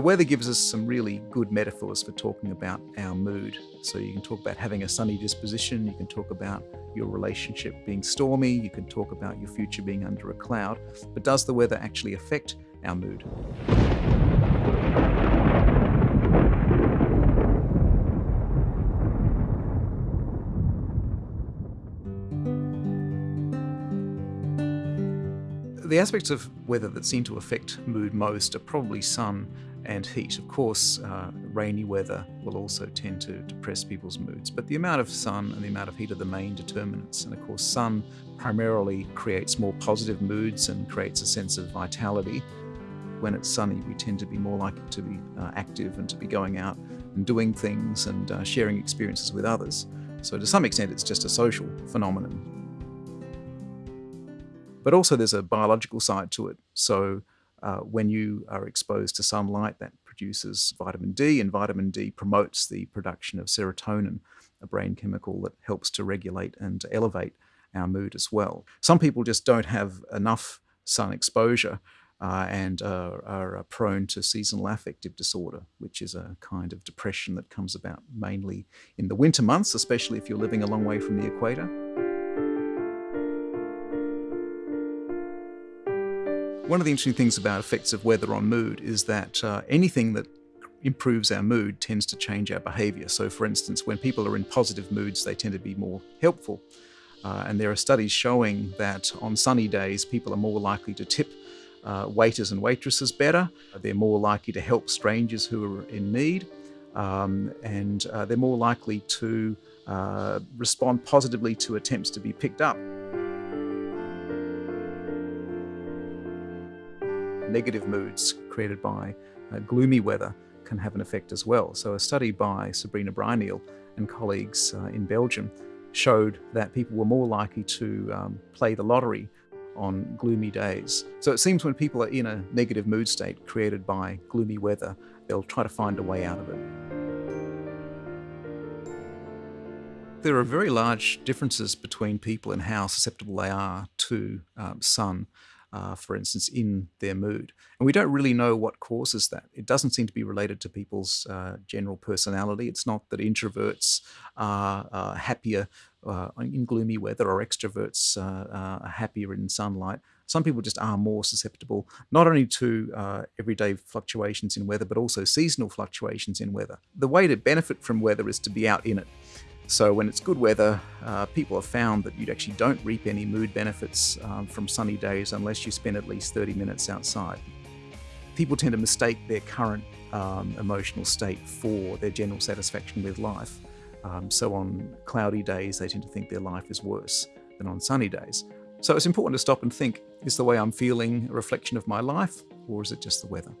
weather gives us some really good metaphors for talking about our mood. So you can talk about having a sunny disposition, you can talk about your relationship being stormy, you can talk about your future being under a cloud. But does the weather actually affect our mood? The aspects of weather that seem to affect mood most are probably sun and heat. Of course, uh, rainy weather will also tend to depress people's moods, but the amount of sun and the amount of heat are the main determinants. And of course, sun primarily creates more positive moods and creates a sense of vitality. When it's sunny, we tend to be more likely to be uh, active and to be going out and doing things and uh, sharing experiences with others. So to some extent, it's just a social phenomenon. But also there's a biological side to it. So uh, when you are exposed to sunlight, that produces vitamin D, and vitamin D promotes the production of serotonin, a brain chemical that helps to regulate and elevate our mood as well. Some people just don't have enough sun exposure uh, and uh, are prone to seasonal affective disorder, which is a kind of depression that comes about mainly in the winter months, especially if you're living a long way from the equator. One of the interesting things about effects of weather on mood is that uh, anything that improves our mood tends to change our behavior. So for instance, when people are in positive moods, they tend to be more helpful. Uh, and there are studies showing that on sunny days, people are more likely to tip uh, waiters and waitresses better. They're more likely to help strangers who are in need. Um, and uh, they're more likely to uh, respond positively to attempts to be picked up. Negative moods created by uh, gloomy weather can have an effect as well. So a study by Sabrina Bruyneel and colleagues uh, in Belgium showed that people were more likely to um, play the lottery on gloomy days. So it seems when people are in a negative mood state created by gloomy weather, they'll try to find a way out of it. There are very large differences between people and how susceptible they are to um, sun uh, for instance, in their mood. And we don't really know what causes that. It doesn't seem to be related to people's uh, general personality. It's not that introverts are uh, happier uh, in gloomy weather or extroverts uh, are happier in sunlight. Some people just are more susceptible, not only to uh, everyday fluctuations in weather, but also seasonal fluctuations in weather. The way to benefit from weather is to be out in it. So when it's good weather, uh, people have found that you actually don't reap any mood benefits um, from sunny days unless you spend at least 30 minutes outside. People tend to mistake their current um, emotional state for their general satisfaction with life. Um, so on cloudy days, they tend to think their life is worse than on sunny days. So it's important to stop and think, is the way I'm feeling a reflection of my life or is it just the weather?